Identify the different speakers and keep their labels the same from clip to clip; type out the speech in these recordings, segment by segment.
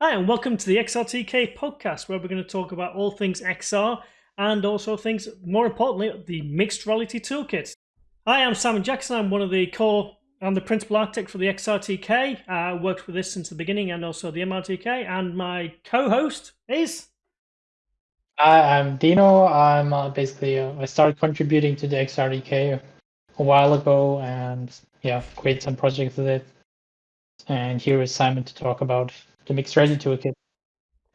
Speaker 1: Hi, and welcome to the XRTK podcast, where we're going to talk about all things XR and also things, more importantly, the mixed reality toolkit. Hi, I'm Simon Jackson. I'm one of the core, I'm the principal architect for the XRTK. I uh, worked with this since the beginning and also the MRTK. And my co host is.
Speaker 2: Hi, I'm Dino. I'm uh, basically, uh, I started contributing to the XRTK a while ago and yeah, create some projects with it. And here is Simon to talk about the mixed reality toolkit.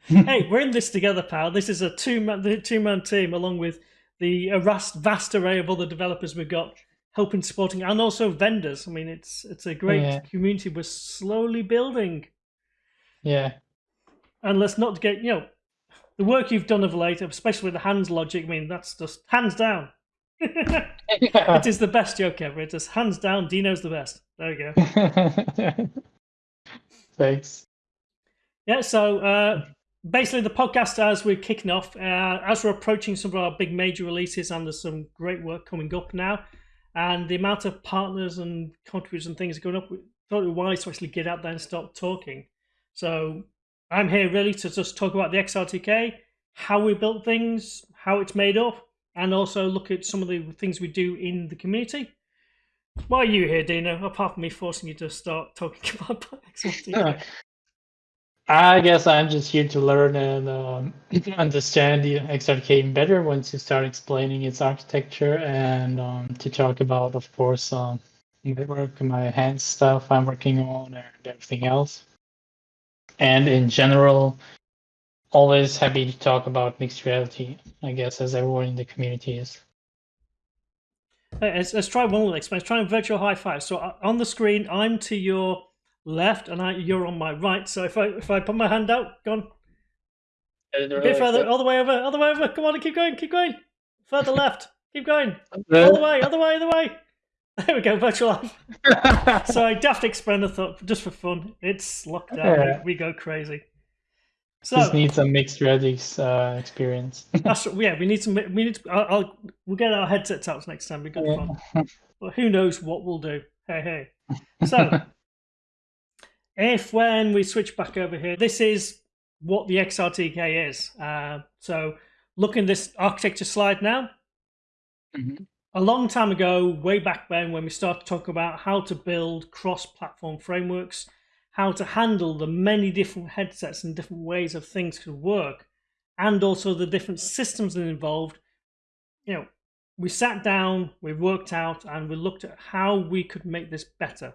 Speaker 1: hey, we're in this together, pal. This is a two man the two man team along with the uh, vast vast array of other developers we've got helping supporting and also vendors. I mean it's it's a great yeah. community we're slowly building.
Speaker 2: Yeah.
Speaker 1: And let's not get you know the work you've done of late, especially the hands logic, I mean that's just hands down. it is the best joke ever. It is hands down, Dino's the best. There you
Speaker 2: go. Thanks.
Speaker 1: Yeah, so uh, basically the podcast as we're kicking off, uh, as we're approaching some of our big major releases, and there's some great work coming up now, and the amount of partners and contributors and things going up. We thought it wise to actually get out there and start talking. So I'm here really to just talk about the XRTK, how we built things, how it's made up, and also look at some of the things we do in the community. Why are you here, Dino? Apart from me forcing you to start talking about XRTK.
Speaker 2: I guess I'm just here to learn and um, understand the XRTK better once you start explaining its architecture and um, to talk about, of course, um, my work, my hand stuff I'm working on, and everything else. And in general, always happy to talk about mixed reality, I guess, as everyone in the community is.
Speaker 1: let's, let's try one Let's try virtual high five. So uh, on the screen, I'm to your left and I, you're on my right. So if I if I put my hand out, go on. A bit further, all the way over, all the way over. Come on, keep going, keep going. Further left, keep going. All the way, all the way, all the way. There we go, virtual life. so I daft experiment thought just for fun. It's locked down. Yeah. We, we, go crazy.
Speaker 2: So just need some mixed realities uh, experience.
Speaker 1: that's yeah. We need some. We need. To, I'll, I'll, we'll get our headsets out next time. We got yeah. fun. But who knows what we'll do? Hey hey. So if when we switch back over here, this is what the XRTK is. Uh, so looking this architecture slide now, mm-hmm. a long time ago, way back when, when we started to talk about how to build cross-platform frameworks, how to handle the many different headsets and different ways of things could work, and also the different systems that involved, you know, we sat down, we worked out, and we looked at how we could make this better.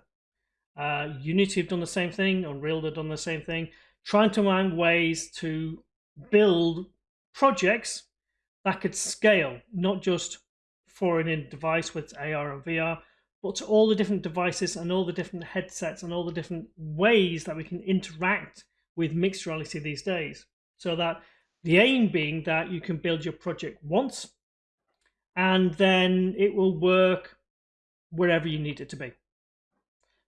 Speaker 1: Uh, Unity have done the same thing, Unreal have done the same thing, trying to find ways to build projects that could scale, not just for an in device with AR and VR, but to all the different devices and all the different headsets and all the different ways that we can interact with mixed reality these days. So that the aim being that you can build your project once and then it will work wherever you need it to be.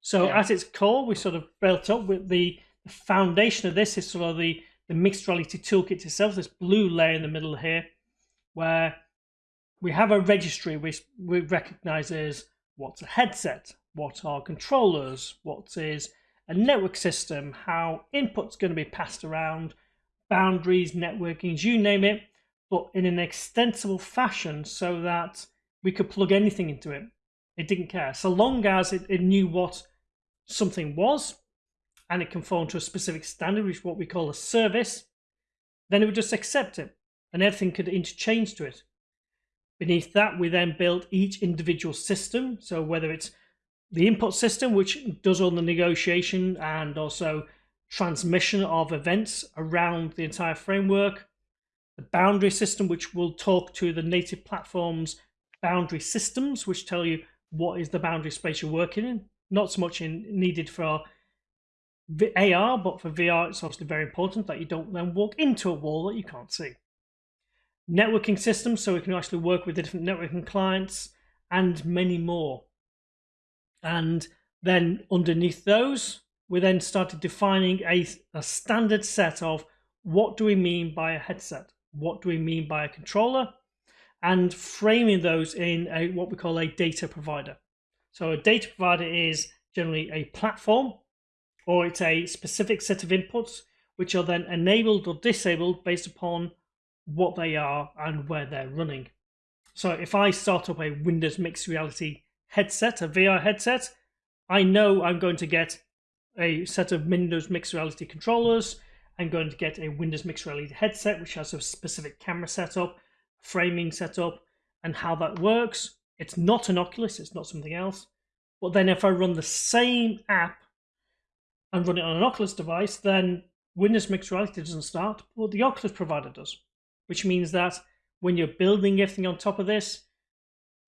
Speaker 1: So yeah. at its core, we sort of built up with the, the foundation of this is sort of the, the mixed reality toolkit itself, this blue layer in the middle here, where we have a registry which we recognize as what's a headset, what are controllers, what is a network system, how input's going to be passed around, boundaries, networkings, you name it, but in an extensible fashion so that we could plug anything into it. It didn't care. So long as it, it knew what something was and it conformed to a specific standard, which is what we call a service, then it would just accept it and everything could interchange to it. Beneath that, we then built each individual system. So whether it's the input system, which does all the negotiation and also transmission of events around the entire framework, the boundary system, which will talk to the native platform's boundary systems, which tell you what is the boundary space you're working in, not so much in needed for AR, but for VR, it's obviously very important that you don't then walk into a wall that you can't see. Networking systems, so we can actually work with the different networking clients and many more. And then underneath those, we then started defining a, a standard set of what do we mean by a headset? What do we mean by a controller? And framing those in a what we call a data provider. So a data provider is generally a platform or it's a specific set of inputs which are then enabled or disabled based upon what they are and where they're running. So if I start up a Windows Mixed Reality headset, a VR headset, I know I'm going to get a set of Windows Mixed Reality controllers. I'm going to get a Windows Mixed Reality headset, which has a specific camera setup, framing setup, and how that works. It's not an Oculus, it's not something else. But then if I run the same app and run it on an Oculus device, then Windows Mixed Reality doesn't start, but the Oculus provider does. Which means that when you're building everything on top of this,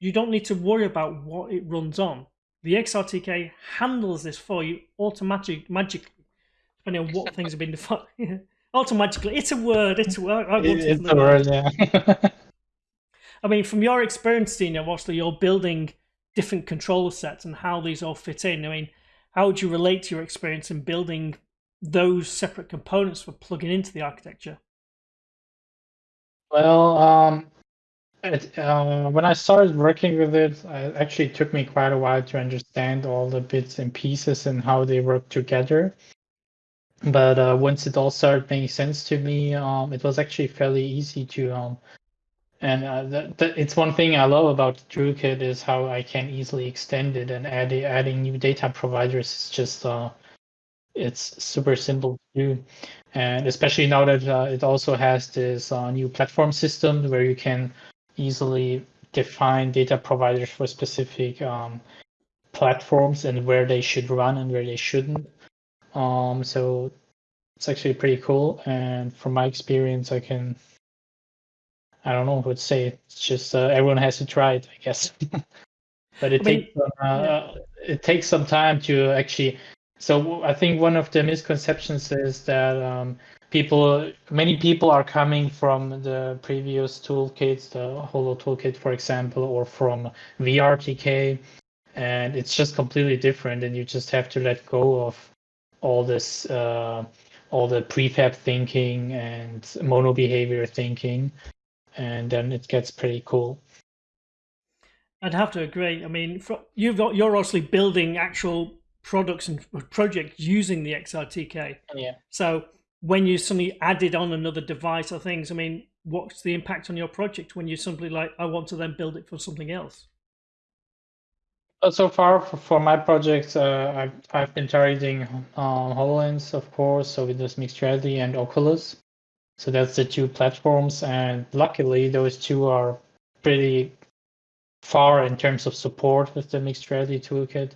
Speaker 1: you don't need to worry about what it runs on. The XRTK handles this for you automatically, magically, depending on what things have been defined. automatically, it's a word. It's a word. I
Speaker 2: it, it's a word, yeah.
Speaker 1: I mean, from your experience, Dino, obviously you're building different control sets and how these all fit in. I mean, how would you relate to your experience in building those separate components for plugging into the architecture?
Speaker 2: Well, um, it, uh, when I started working with it, it actually took me quite a while to understand all the bits and pieces and how they work together. But uh, once it all started making sense to me, um, it was actually fairly easy to. Um, and uh, it's one thing I love about Toolkit is how I can easily extend it and add adding new data providers is just uh, it's super simple to do. And especially now that uh, it also has this uh, new platform system where you can easily define data providers for specific um, platforms and where they should run and where they shouldn't. Um, so it's actually pretty cool. And from my experience, I can, I don't know what to say. It's just uh, everyone has to try it, I guess. but it I mean, takes uh, yeah. it takes some time to actually. So I think one of the misconceptions is that um, people many people are coming from the previous toolkits the holo toolkit for example or from vrtk and it's just completely different and you just have to let go of all this uh, all the prefab thinking and MonoBehaviour thinking and then it gets pretty cool
Speaker 1: i'd have to agree i mean you've got you're obviously building actual products and projects using the xrtk
Speaker 2: yeah
Speaker 1: so when you suddenly added on another device or things, I mean, what's the impact on your project when you simply like, I want to then build it for something else?
Speaker 2: So far, for, for my project, uh, I've, I've been targeting uh, HoloLens, of course, so with this mixed reality and Oculus. So that's the two platforms, and luckily, those two are pretty far in terms of support with the mixed reality toolkit.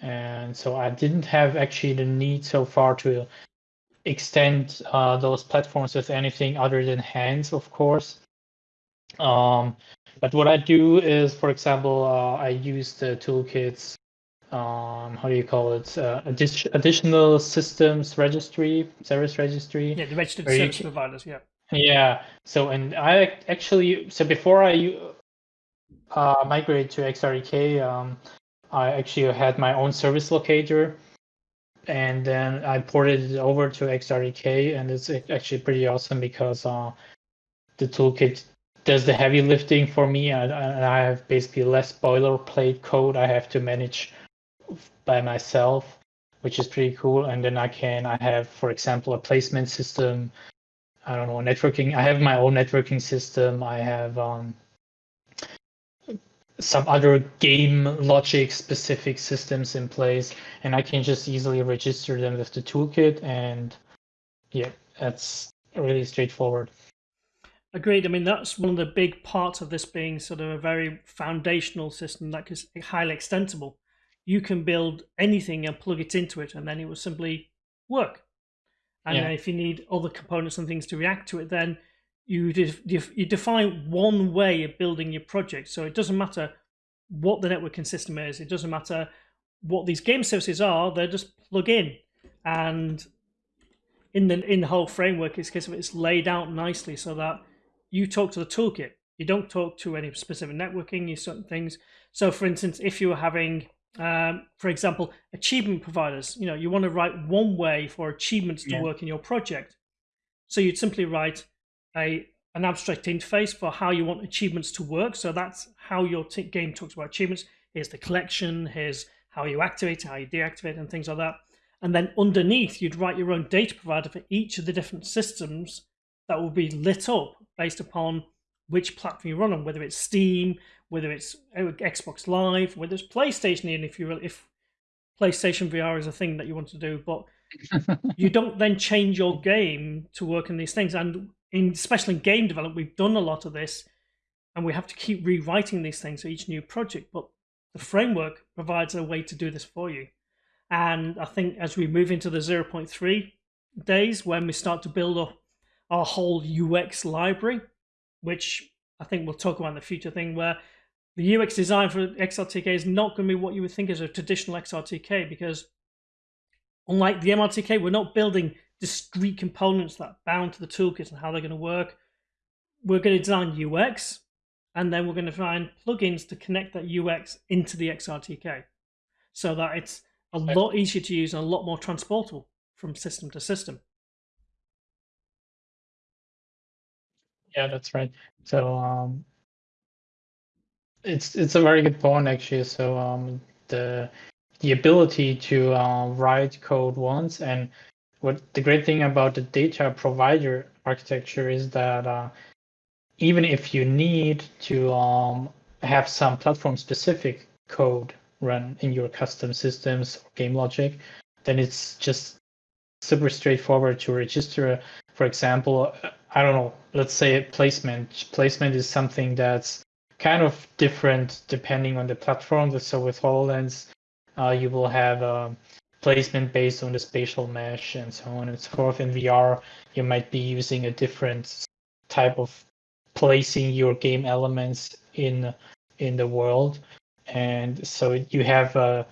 Speaker 2: And so I didn't have actually the need so far to extend uh, those platforms with anything other than hands, of course. Um, but what I do is, for example, uh, I use the toolkits. Um, how do you call it? Uh, addi- additional systems registry, service registry.
Speaker 1: Yeah, the registered service providers. Yeah.
Speaker 2: Yeah. So, and I actually, so before I uh, migrate to XRTK, um, I actually had my own service locator and then I ported it over to XRTK, and it's actually pretty awesome because uh, the toolkit does the heavy lifting for me, and, I have basically less boilerplate code I have to manage by myself, which is pretty cool. And then I can I have, for example, a placement system. I don't know networking. I have my own networking system. I have um, some other game logic specific systems in place and I can just easily register them with the toolkit and yeah, that's really straightforward.
Speaker 1: Agreed. I mean, that's one of the big parts of this being sort of a very foundational system that is highly extensible. You can build anything and plug it into it, and then it will simply work. And yeah. if you need other components and things to react to it, then you def you define one way of building your project. So it doesn't matter what the networking system is. It doesn't matter what these game services are. They're just plug in, and in the in the whole framework, it's case of it's laid out nicely so that you talk to the toolkit. You don't talk to any specific networking. You certain things. So, for instance, if you were having um, for example, achievement providers, you know, you want to write one way for achievements to yeah. work in your project. So you'd simply write a an abstract interface for how you want achievements to work. So that's how your game talks about achievements. Here's the collection, here's how you activate, how you deactivate, and things like that. And then underneath, you'd write your own data provider for each of the different systems that will be lit up based upon which platform you run on, whether it's Steam, whether it's uh, Xbox Live, whether it's PlayStation, even if you if PlayStation VR is a thing that you want to do, but you don't then change your game to work in these things. And in, especially in game development, we've done a lot of this, and we have to keep rewriting these things for each new project. But the framework provides a way to do this for you. And I think as we move into the 0.3 days, when we start to build up our whole UX library, which I think we'll talk about in the future thing, where the UX design for XRTK is not going to be what you would think as a traditional XRTK because unlike the MRTK, we're not building discrete components that bound to the toolkit and how they're going to work. We're going to design UX and then we're going to find plugins to connect that UX into the XRTK so that it's a lot easier to use and a lot more transportable from system to system.
Speaker 2: Yeah, that's right. So um, it's it's a very good point actually. So um, the the ability to uh, write code once and what the great thing about the data provider architecture is that uh, even if you need to um, have some platform specific code run in your custom systems or game logic, then it's just super straightforward to register. For example, I don't know, let's say placement. Placement is something that's kind of different depending on the platform. So with HoloLens, uh, you will have a placement based on the spatial mesh and so on and so forth. In VR, you might be using a different type of placing your game elements in in the world, and so you have a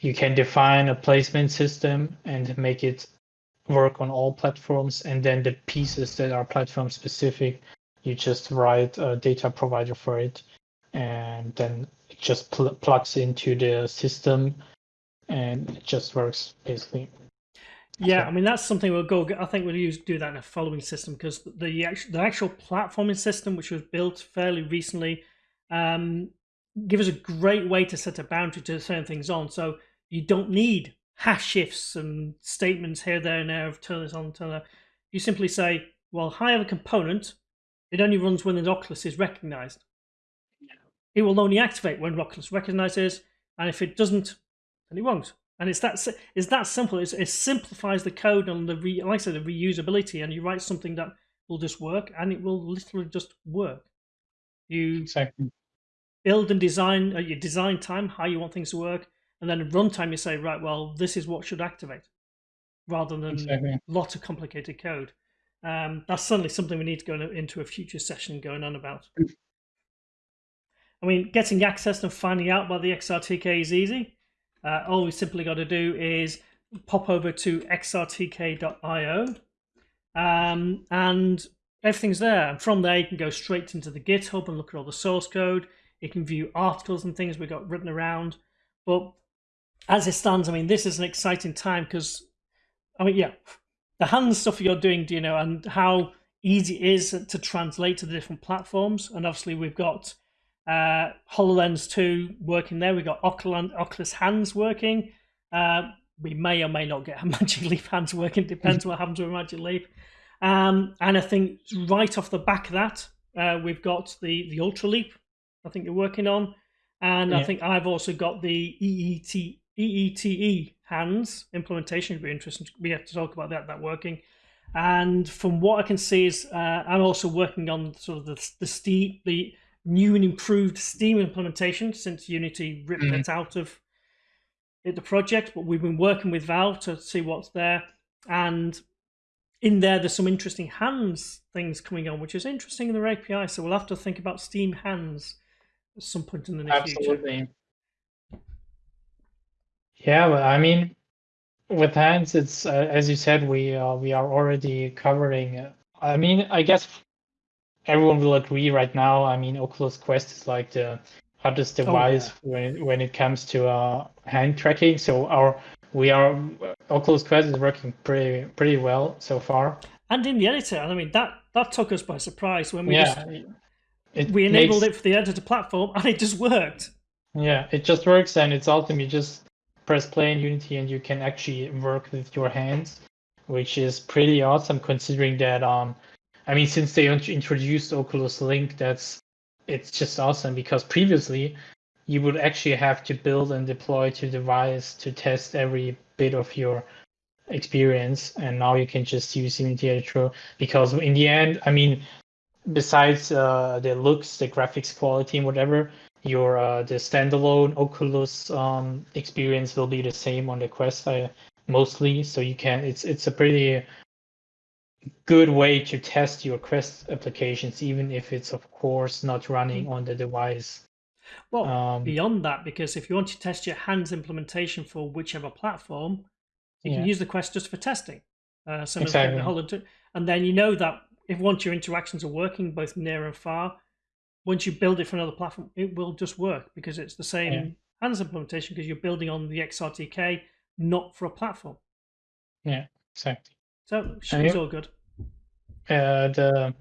Speaker 2: you can define a placement system and make it work on all platforms, and then the pieces that are platform specific you just write a data provider for it and then it just pl- plugs into the system and it just works basically
Speaker 1: yeah, I mean that's something we'll go. I think we'll use do that in a following system because the actual the actual platforming system, which was built fairly recently, um, give us a great way to set a boundary to turn things on. So you don't need hash shifts and statements here, there, and there of turn this on, turn that. You simply say, well, I have a component it only runs when the Oculus is recognized. It will only activate when Oculus recognizes, and if it doesn't, then it won't. And it's that it's that simple. It's, it simplifies the code and the re, like I said, the reusability, and you write something that will just work, and it will literally just work. You
Speaker 2: exactly.
Speaker 1: build and design uh, your design time, how you want things to work, and then runtime you say, right, well, this is what should activate, rather than exactly. a lot of complicated code. Um, that's certainly something we need to go into a future session going on about. I mean, getting access and finding out about the XRTK is easy. Uh, all we simply got to do is pop over to xrtk.io um, and everything's there. And from there, you can go straight into the GitHub and look at all the source code. You can view articles and things we've got written around. But as it stands, I mean, this is an exciting time because, I mean, yeah, the hand stuff you're doing, Dino, and how easy it is to translate to the different platforms. And obviously, we've got uh, HoloLens 2 working there. We've got Oculus, Hands working. Uh, we may or may not get a Magic Leap Hands working, depends what happens with Magic Leap. Um, and I think right off the back of that, uh, we've got the, the Ultraleap, I think you're working on. And yeah. I think I've also got the EET, EETE hands implementation would be interesting. We have to talk about that, that working. And from what I can see is uh, I'm also working on sort of the, the Steam, the new and improved Steam implementation since Unity ripped mm-hmm. it out of it, the project. But we've been working with Valve to see what's there. And in there, there's some interesting hands things coming on, which is interesting in their API. So we'll have to think about Steam hands at some point in the near Absolutely. future.
Speaker 2: Yeah, well, I mean, with hands, it's uh, as you said, we uh, we are already covering. Uh, I mean, I guess everyone will agree right now. I mean, Oculus Quest is like the hottest device oh, yeah. when when it comes to uh, hand tracking. So our we are Oculus Quest is working pretty pretty well so far.
Speaker 1: And in the editor, I mean that that took us by surprise when we yeah, just, we enabled makes, it for the editor platform and it just worked.
Speaker 2: Yeah, it just works and it's ultimately just press play in Unity and you can actually work with your hands, which is pretty awesome considering that um I mean since they introduced Oculus Link that's it's just awesome because previously you would actually have to build and deploy to device to test every bit of your experience and now you can just use Unity Editor because in the end I mean besides uh, the looks the graphics quality and whatever your uh, the standalone Oculus um, experience will be the same on the Quest uh, mostly. So you can it's it's a pretty good way to test your Quest applications, even if it's of course not running mm. on the device.
Speaker 1: Well, um, beyond that, because if you want to test your hands implementation for whichever platform, you yeah. can use the Quest just for testing. Uh, some exactly. and then you know that if once your interactions are working both near and far, once you build it for another platform, it will just work because it's the same yeah. hands implementation because you're building on the XRTK, not for a platform.
Speaker 2: Yeah, exactly.
Speaker 1: So it's all good.
Speaker 2: Uh, the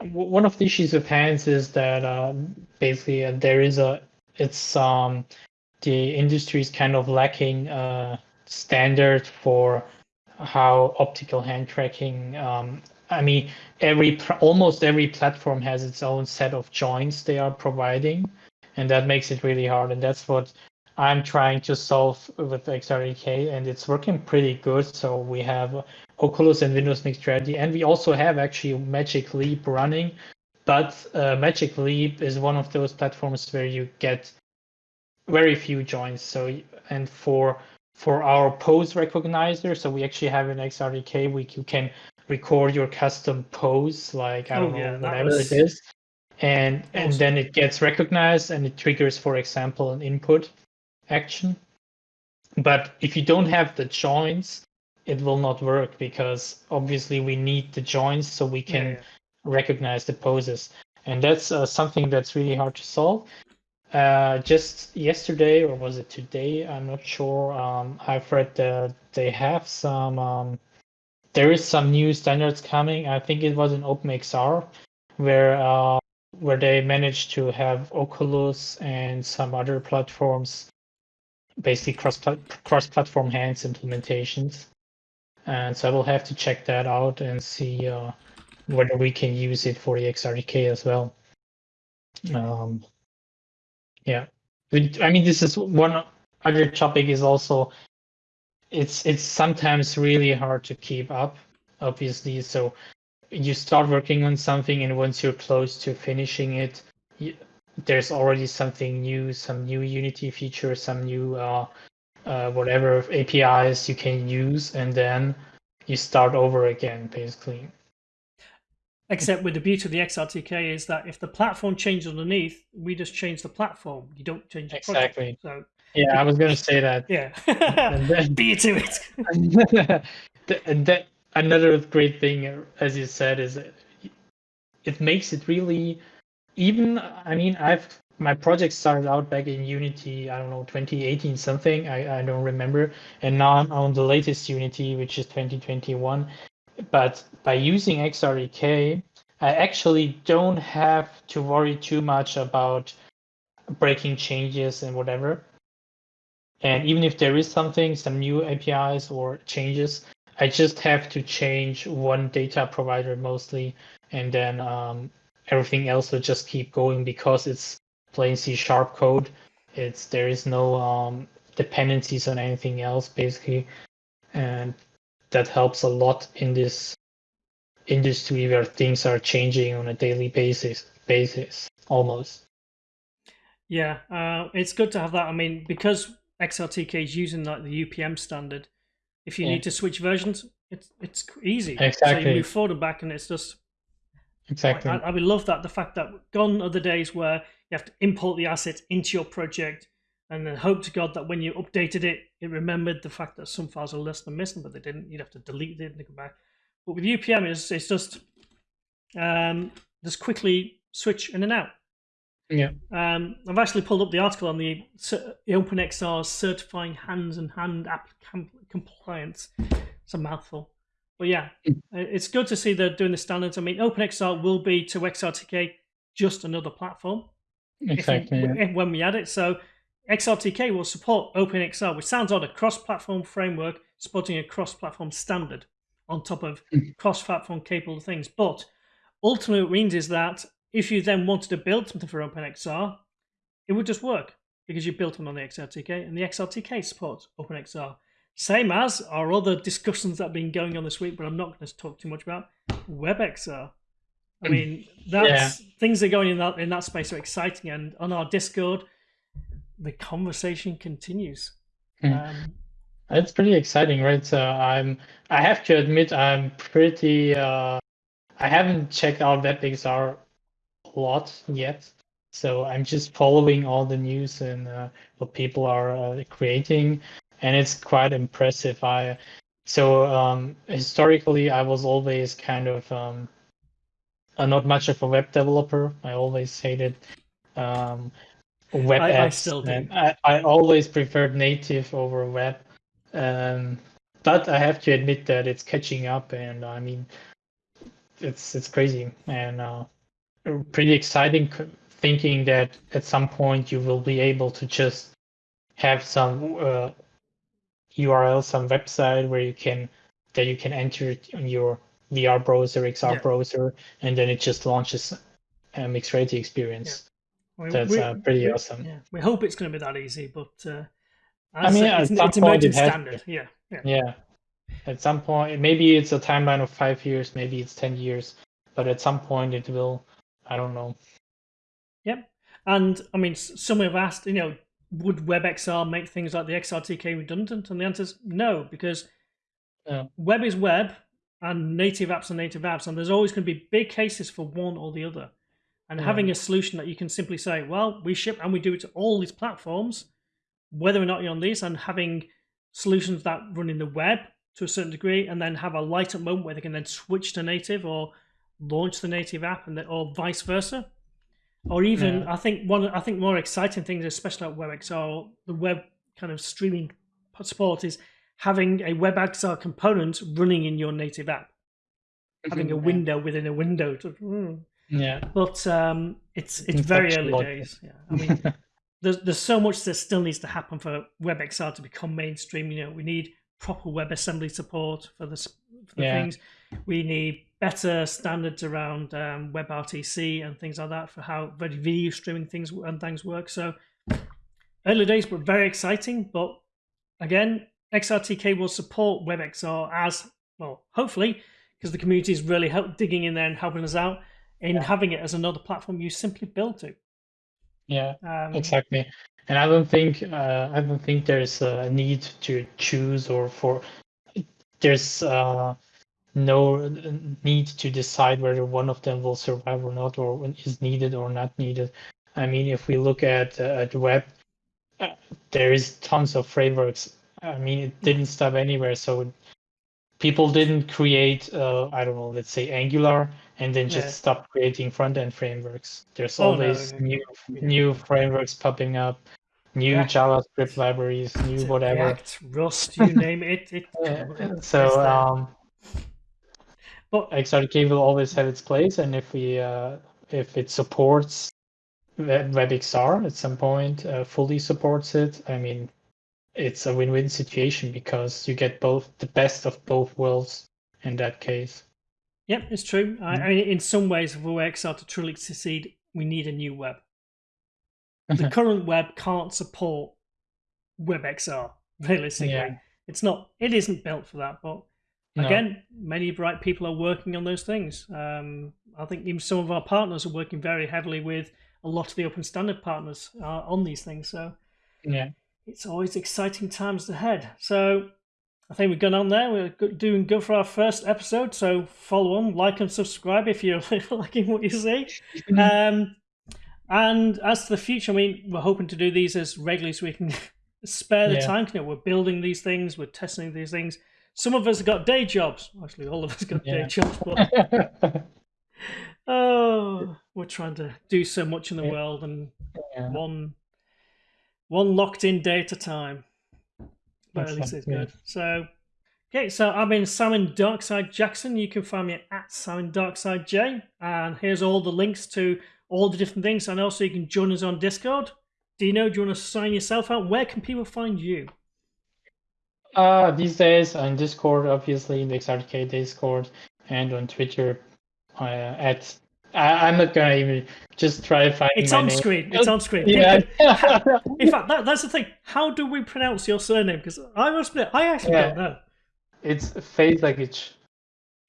Speaker 2: one of the issues with hands is that uh, basically uh, there is a it's um the industry is kind of lacking uh standard for how optical hand tracking um, I mean, every almost every platform has its own set of joints they are providing, and that makes it really hard. And that's what I'm trying to solve with XRTK, and it's working pretty good. So we have Oculus and Windows Mixed Reality, and we also have actually Magic Leap running. But uh, Magic Leap is one of those platforms where you get very few joints. So and for for our pose recognizer, so we actually have an XRTK, we you can record your custom pose, like I oh, don't oh, know, whatever was... it is. And awesome. and then it gets recognized and it triggers, for example, an input action. But if you don't have the joints, it will not work because obviously we need the joints so we can yeah. recognize the poses. And that's uh, something that's really hard to solve. Uh, just yesterday, or was it today? I'm not sure. Um, I've read that they have some um, there is some new standards coming. I think it was in OpenXR where uh, where they managed to have Oculus and some other platforms basically cross cross platform hands implementations. And so I will have to check that out and see uh, whether we can use it for the XRTK as well. Um, yeah, I mean this is one other topic is also it's it's sometimes really hard to keep up obviously. So you start working on something and once you're close to finishing it you, there's already something new some new unity feature some new uh, uh, whatever apis you can use and then you start over again basically.
Speaker 1: Except with the beauty of the xrtk is that if the platform changes underneath we just change the platform. You don't change the
Speaker 2: exactly.
Speaker 1: Project. so
Speaker 2: yeah, I was going to say that.
Speaker 1: Yeah. then, Be to it.
Speaker 2: and that another great thing, as you said, is it makes it really even. I mean, I've my project started out back in Unity. I don't know, 2018 something. I I don't remember. And now I'm on the latest Unity, which is 2021. But by using XRTK, I actually don't have to worry too much about breaking changes and whatever and even if there is something, some new APIs or changes, I just have to change one data provider mostly, and then um, everything else will just keep going because it's plain C sharp code. It's there is no um, dependencies on anything else basically, and that helps a lot in this industry where things are changing on a daily basis. Basis almost.
Speaker 1: Yeah, uh, it's good to have that. I mean, because XRTK is using like the UPM standard. If you yeah. need to switch versions, it's it's easy.
Speaker 2: Exactly.
Speaker 1: So you move forward and back, and it's just
Speaker 2: exactly.
Speaker 1: I, I would love that. The fact that gone are the days where you have to import the asset into your project, and then hope to God that when you updated it, it remembered the fact that some files are less than missing, but they didn't. You'd have to delete it and come back. But with UPM, it's it's just um, just quickly switch in and out.
Speaker 2: Yeah.
Speaker 1: Um, I've actually pulled up the article on the, the OpenXR certifying hands and hand app compliance. It's a mouthful. But yeah, mm. it's good to see they're doing the standards. I mean, OpenXR will be to XRTK just another platform.
Speaker 2: Exactly.
Speaker 1: If, yeah. when we add it. So XRTK will support OpenXR, which sounds odd, a cross-platform framework supporting a cross-platform standard on top of mm. cross-platform capable things. But ultimately what it means is that if you then wanted to build something for OpenXR, it would just work because you built one on the XRTK and the XRTK supports OpenXR. Same as our other discussions that have been going on this week, but I'm not going to talk too much about WebXR. I mean, that's yeah. things are going in that in that space are exciting, and on our Discord, the conversation continues.
Speaker 2: Mm. Um, it's pretty exciting, right? So I'm I have to admit I'm pretty uh, I haven't checked out WebXR lot yet. So I'm just following all the news and uh, what people are uh, creating, and it's quite impressive. I so um, historically I was always kind of um, uh, not much of a web developer. I always hated um, web I, apps. I still do. I, I always preferred native over web. Um, but I have to admit that it's catching up, and I mean, it's it's crazy and uh, pretty exciting. Thinking that at some point you will be able to just have some uh, URL, some website where you can that you can enter on your VR browser, XR yeah. browser, and then it just launches a mixed reality experience. Yeah. That's we, uh, pretty
Speaker 1: we,
Speaker 2: awesome.
Speaker 1: Yeah. We hope it's going to be that easy, but uh, I mean, it's, it's emerging standard. Yeah,
Speaker 2: yeah. Yeah. At some point, maybe it's a timeline of five years, maybe it's ten years, but at some point it will. I don't know.
Speaker 1: Yep. And I mean, some have asked, you know, would WebXR make things like the XRTK redundant? And the answer is no, because yeah. web is web and native apps are native apps, and there's always going to be big cases for one or the other. And yeah. having a solution that you can simply say, well, we ship and we do it to all these platforms, whether or not you're on these, and having solutions that run in the web to a certain degree, and then have a light up moment where they can then switch to native or launch the native app, and or vice versa. Or even, yeah. I think one, I think more exciting things, especially at WebXR, the web kind of streaming support is having a WebXR component running in your native app, having a window within a window. To,
Speaker 2: mm. Yeah,
Speaker 1: but um, it's it's very early days. Yeah, I mean, there's there's so much that still needs to happen for WebXR to become mainstream. You know, we need proper WebAssembly support for the, for the yeah. things. We need better standards around um, WebRTC and things like that for how video streaming things and things work. So early days, were very exciting. But again, XRTK will support WebXR as well, hopefully, because the community is really help digging in there and helping us out in yeah. having it as another platform you simply build to.
Speaker 2: Yeah, um, exactly. And I don't think uh, I don't think there's a need to choose or for there's uh, no need to decide whether one of them will survive or not, or is needed or not needed. I mean, if we look at uh, at web, uh, there is tons of frameworks I mean, it didn't stop anywhere. So people didn't create, uh, I don't know, let's say Angular, and then just yeah. stop creating front end frameworks. There's oh, always no, no, no. new new frameworks popping up, new yeah. JavaScript libraries, new whatever. React,
Speaker 1: Rust, you name it. it.
Speaker 2: So, um, but XRTK will always have its place, and if we uh, if it supports WebXR at some point, uh, fully supports it. I mean, it's a win-win situation because you get both the best of both worlds in that case.
Speaker 1: Yep, it's true. I, I, mean, in some ways, for XR to truly succeed, we need a new web. The current web can't support WebXR realistically. Yeah. It's not. It isn't built for that. But again, many bright people are working on those things. Um, I think even some of our partners are working very heavily with a lot of the open standard partners uh, on these things. So
Speaker 2: yeah,
Speaker 1: it's always exciting times ahead. So I think we've gone on there. We're doing good for our first episode. So follow on, like and subscribe if you're liking what you see. Um, and as to the future, I mean, we're hoping to do these as regularly so we can spare the yeah. time. You know, we're building these things, we're testing these things. Some of us have got day jobs. Actually, all of us got yeah. day jobs, but oh, we're trying to do so much in the yeah. world, and one one locked in day at a time. But at least it's good. So, okay, so I've been Simon Darkside Jackson. You can find me at Simon Darkside J. And here's all the links to all the different things. And also, you can join us on Discord. Dino, do you want to sign yourself out? Where can people find you?
Speaker 2: Uh, these days on Discord, obviously, in the XRK Discord, and on Twitter uh, at. I, am not gonna even just try to find.
Speaker 1: It's on name. screen. It's on screen.
Speaker 2: Yeah.
Speaker 1: in fact, that, that's the thing. How do we pronounce your surname? Because I must admit, I actually yeah. don't know.
Speaker 2: It's Fejzagić.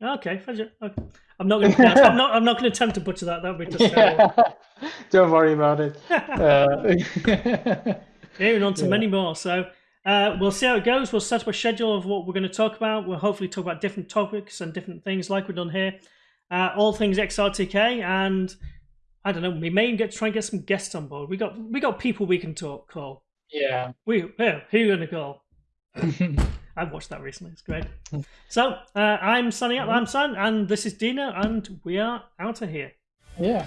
Speaker 1: Okay, okay. I'm not going to. I'm not. I'm not going to attempt to butcher that. That would be just. Yeah.
Speaker 2: Don't worry about it. uh...
Speaker 1: Moving on to yeah. many more. So uh, we'll see how it goes. We'll set up a schedule of what we're going to talk about. We'll hopefully talk about different topics and different things like we've done here. Uh, all things XRTK, and I don't know. We may get try and get some guests on board. We got we got people we can talk call.
Speaker 2: Yeah.
Speaker 1: We yeah, who you gonna call? I've watched that recently. It's great. So uh, I'm signing up. I'm Sam, and this is Dino, and we are out of here.
Speaker 2: Yeah.